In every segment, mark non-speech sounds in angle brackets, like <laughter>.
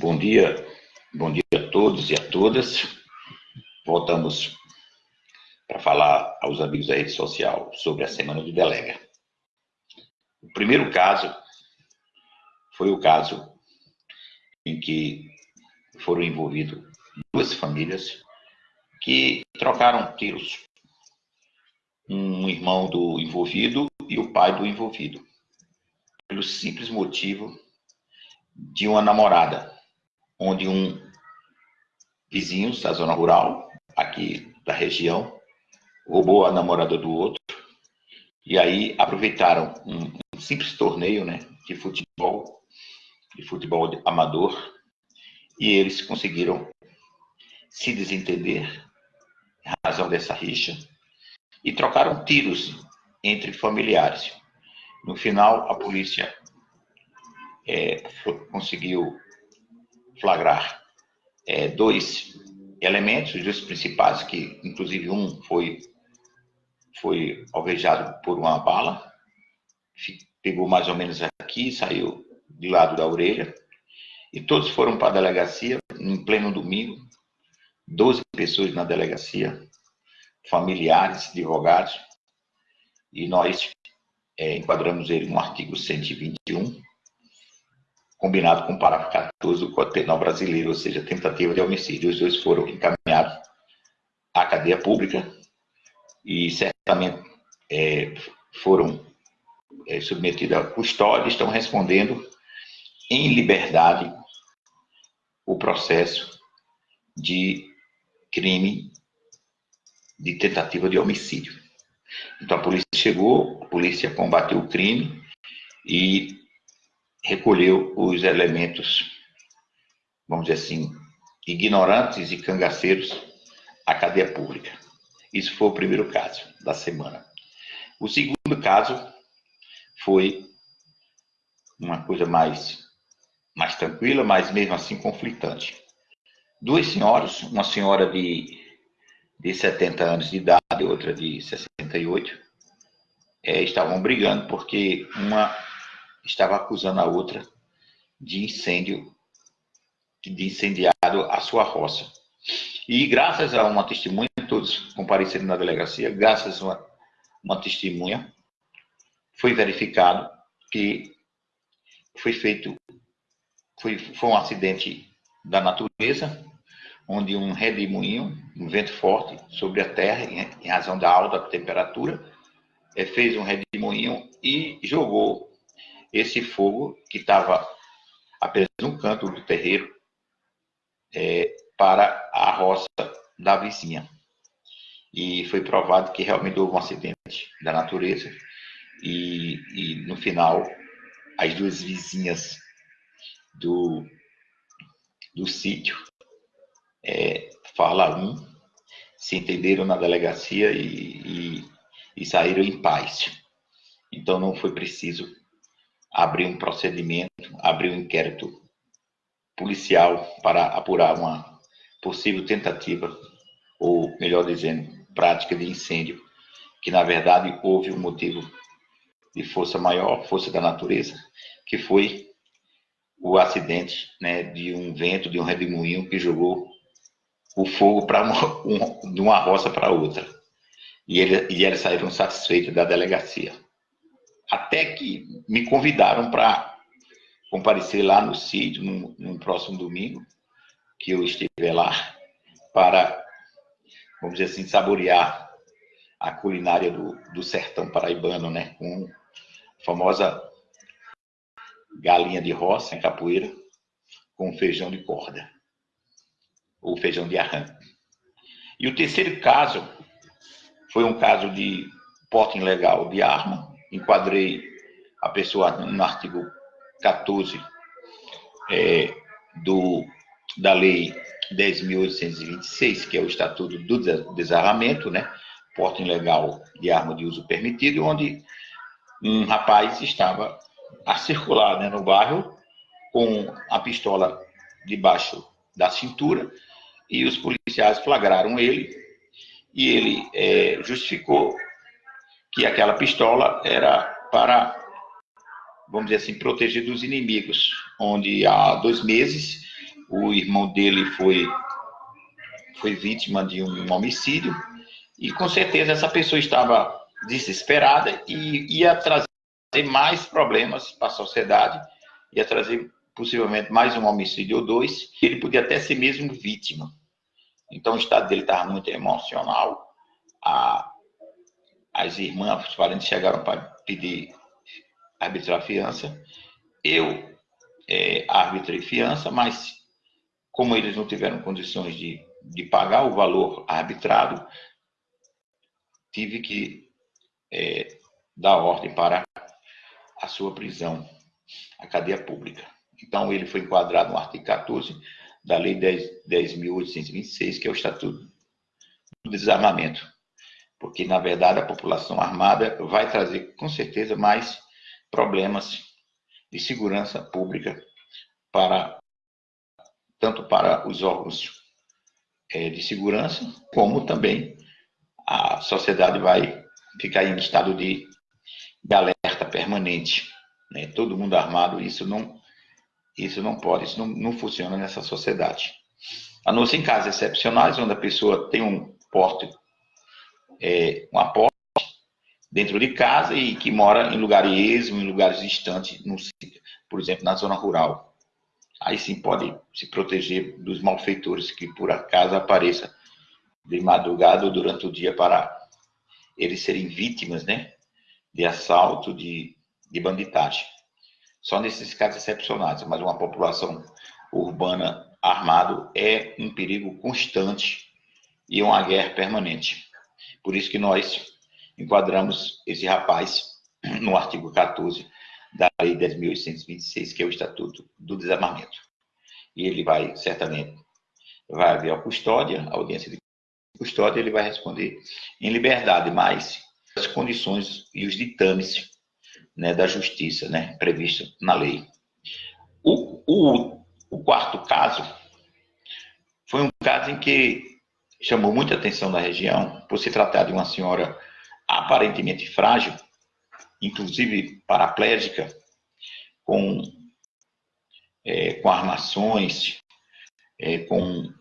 Bom dia, bom dia a todos e a todas. Voltamos para falar aos amigos da rede social sobre a Semana do Delega. O primeiro caso foi o caso em que foram envolvidos duas famílias que trocaram tiros. Um irmão do envolvido e o pai do envolvido. Pelo simples motivo de uma namorada onde um vizinho da zona rural, aqui da região, roubou a namorada do outro, e aí aproveitaram um, um simples torneio né, de futebol, de futebol amador, e eles conseguiram se desentender em razão dessa rixa, e trocaram tiros entre familiares. No final, a polícia é, conseguiu flagrar é, dois elementos, os dois principais, que inclusive um foi, foi alvejado por uma bala, pegou mais ou menos aqui, saiu de lado da orelha, e todos foram para a delegacia em pleno domingo, 12 pessoas na delegacia, familiares, advogados, e nós é, enquadramos ele no artigo 121, combinado com o parágrafo 14 do Código Penal Brasileiro, ou seja, tentativa de homicídio. Os dois foram encaminhados à cadeia pública e certamente é, foram é, submetidos à custódia estão respondendo em liberdade o processo de crime de tentativa de homicídio. Então a polícia chegou, a polícia combateu o crime e recolheu os elementos, vamos dizer assim, ignorantes e cangaceiros à cadeia pública. Isso foi o primeiro caso da semana. O segundo caso foi uma coisa mais, mais tranquila, mas mesmo assim conflitante. Duas senhoras, uma senhora de, de 70 anos de idade e outra de 68, é, estavam brigando porque uma estava acusando a outra de incêndio, de incendiado a sua roça. E graças a uma testemunha, todos compareceram na delegacia, graças a uma, uma testemunha, foi verificado que foi feito, foi, foi um acidente da natureza, onde um redemoinho, um vento forte sobre a terra, em, razão da alta temperatura, é, fez um redemoinho e jogou esse fogo que estava apenas um canto do terreiro é, para a roça da vizinha. E foi provado que realmente houve um acidente da natureza e, e no final as duas vizinhas do, do sítio, é, fala um, se entenderam na delegacia e, e, e saíram em paz. Então não foi preciso abrir um procedimento, abrir um inquérito policial para apurar uma possível tentativa, ou melhor dizendo, prática de incêndio, que na verdade houve um motivo de força maior, força da natureza, que foi o acidente né, de um vento, de um redemoinho que jogou o fogo um, de uma roça para outra. E, ele, e eles saíram satisfeitos da delegacia até que me convidaram para comparecer lá no sítio, no, no, próximo domingo, que eu estiver lá, para, vamos dizer assim, saborear a culinária do, do sertão paraibano, né? Com a famosa galinha de roça em capoeira, com feijão de corda, ou feijão de arranque. E o terceiro caso foi um caso de porte ilegal de arma, enquadrei a pessoa no artigo 14 é, do, da Lei 10.826, que é o Estatuto do Desarmamento, né? porte ilegal de arma de uso permitido, onde um rapaz estava a circular né, no bairro com a pistola debaixo da cintura e os policiais flagraram ele e ele é, justificou que aquela pistola era para, vamos dizer assim, proteger dos inimigos, onde há dois meses o irmão dele foi, foi vítima de um homicídio, e com certeza essa pessoa estava desesperada e ia trazer mais problemas para a sociedade, ia trazer possivelmente mais um homicídio ou dois, ele podia até ser mesmo vítima. Então o estado dele estava muito emocional. A, as irmãs, os parentes chegaram para pedir arbitrar fiança. Eu é, arbitrei fiança, mas como eles não tiveram condições de, de pagar o valor arbitrado, tive que é, dar ordem para a sua prisão, a cadeia pública. Então, ele foi enquadrado no artigo 14 da Lei 10.826, que é o Estatuto do Desarmamento. Porque, na verdade, a população armada vai trazer, com certeza, mais problemas de segurança pública para tanto para os órgãos é, de segurança, como também a sociedade vai ficar em estado de, de alerta permanente. Né? Todo mundo armado, isso não, isso não pode, isso não, não funciona nessa sociedade. A não ser em casos excepcionais, onde a pessoa tem um porte, é, uma porte dentro de casa e que mora em lugares esmo, em lugares distantes, no, por exemplo, na zona rural. Aí sim pode se proteger dos malfeitores que por acaso apareça de madrugada ou durante o dia para eles serem vítimas, né, de assalto, de, de banditagem. Só nesses casos excepcionais, mas uma população urbana armado é um perigo constante e uma guerra permanente. Por isso que nós enquadramos esse rapaz <clears throat> no artigo 14 da Lei 10.826, que é o Estatuto do Desarmamento. E ele vai, certamente, vai haver a custódia, a audiência de custódia, ele vai responder em liberdade, mas as condições e os ditames né, da justiça né, previsto na lei. O, o, o quarto caso foi um caso em que chamou muita atenção da região, por se tratar de uma senhora aparentemente frágil, inclusive paraplégica, com, é, com armações, é, com,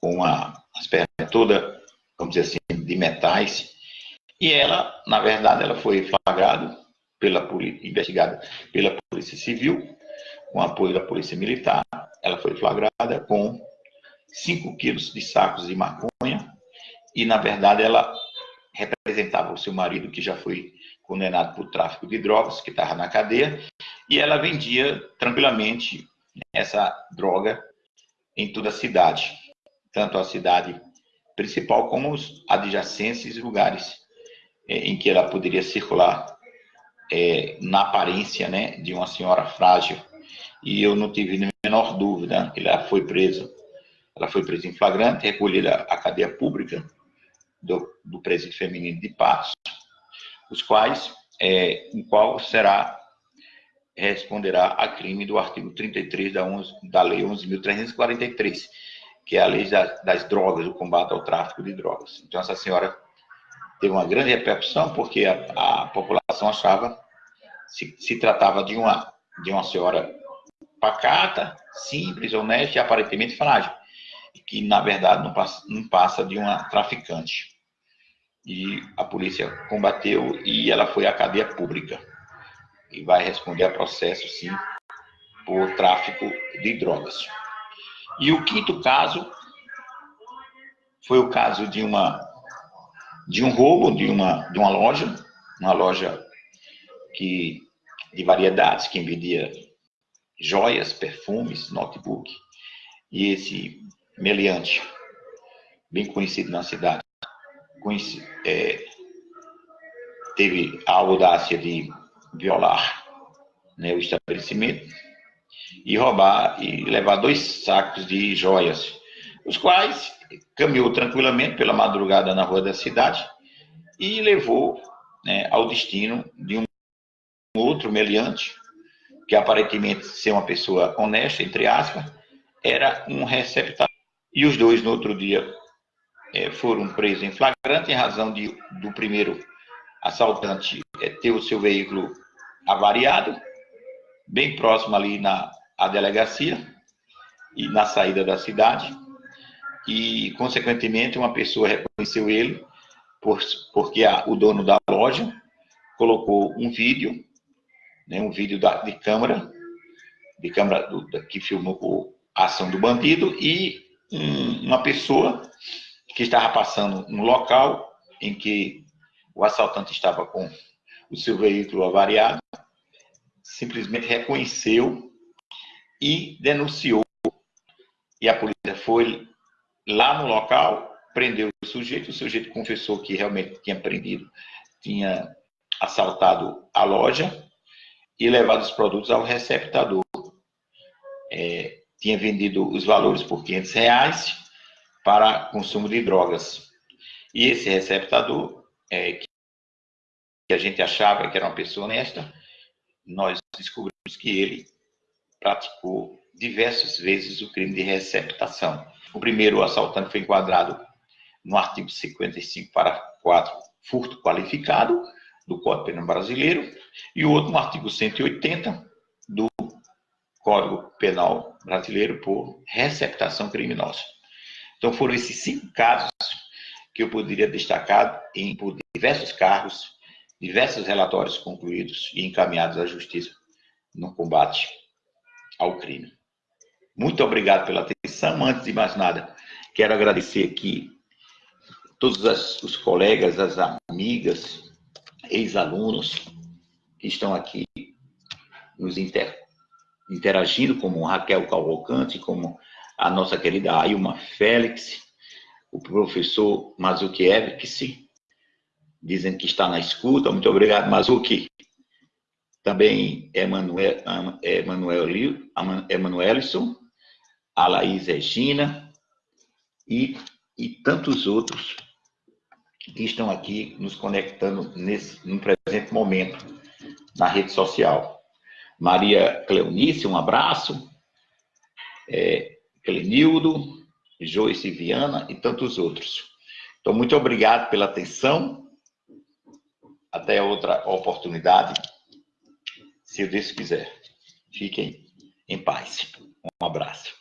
com a, as pernas todas, vamos dizer assim, de metais. E ela, na verdade, ela foi flagrada, pela, investigada pela Polícia Civil, com apoio da Polícia Militar. Ela foi flagrada com 5 quilos de sacos de maconha e, na verdade, ela representava o seu marido, que já foi condenado por tráfico de drogas, que estava na cadeia, e ela vendia tranquilamente essa droga em toda a cidade, tanto a cidade principal como os adjacentes lugares é, em que ela poderia circular é, na aparência né, de uma senhora frágil. E eu não tive a menor dúvida, ela foi presa, ela foi presa em flagrante, recolhida à cadeia pública, do, do presídio feminino de Patos, os quais, é, em qual será, responderá a crime do artigo 33 da, 11, da Lei 11.343, que é a lei das, das drogas, o combate ao tráfico de drogas. Então, essa senhora teve uma grande repercussão, porque a, a população achava se, se tratava de uma, de uma senhora pacata, simples, honesta e aparentemente frágil que na verdade não passa, não passa de uma traficante. E a polícia combateu e ela foi à cadeia pública. E vai responder a processo, sim, por tráfico de drogas. E o quinto caso foi o caso de uma de um roubo de uma de uma loja, uma loja que de variedades que vendia joias, perfumes, notebook. E esse meliante, bem conhecido na cidade, conheci, é, teve a audácia de violar né, o estabelecimento e roubar e levar dois sacos de joias, os quais caminhou tranquilamente pela madrugada na rua da cidade e levou né, ao destino de um outro meliante, que aparentemente ser uma pessoa honesta, entre aspas, era um receptáculo e os dois, no outro dia, é, foram presos em flagrante em razão de, do primeiro assaltante é, ter o seu veículo avariado, bem próximo ali na a delegacia, e na saída da cidade. E, consequentemente, uma pessoa reconheceu ele por, porque a, o dono da loja colocou um vídeo, né, um vídeo da, de câmera, de câmera do, que filmou a ação do bandido e um, uma pessoa que estava passando no local em que o assaltante estava com o seu veículo avariado, simplesmente reconheceu e denunciou. E a polícia foi lá no local, prendeu o sujeito, o sujeito confessou que realmente tinha prendido, tinha assaltado a loja e levado os produtos ao receptador. É, tinha vendido os valores por 500 reais para consumo de drogas. E esse receptador, é, que a gente achava que era uma pessoa honesta, nós descobrimos que ele praticou diversas vezes o crime de receptação. O primeiro assaltante foi enquadrado no artigo 55 para 4, furto qualificado do Código Penal Brasileiro, e o outro no artigo 180 do Código Penal Brasileiro por receptação criminosa. Então foram esses cinco casos que eu poderia destacar em por diversos cargos, diversos relatórios concluídos e encaminhados à justiça no combate ao crime. Muito obrigado pela atenção. Antes de mais nada, quero agradecer aqui todos as, os colegas, as amigas, ex-alunos que estão aqui nos inter, interagindo, como Raquel Cavalcante, como a nossa querida Ailma Félix, o professor Mazuki Evix, dizendo que está na escuta. Muito obrigado, Mazuki. Também Emanuel, Emanuel, Emanuelson, a Laís Regina e, e tantos outros que estão aqui nos conectando nesse, no presente momento na rede social. Maria Cleonice, um abraço. É, Clenildo, Joyce Viana e tantos outros. Então, muito obrigado pela atenção. Até outra oportunidade, se Deus quiser. Fiquem em paz. Um abraço.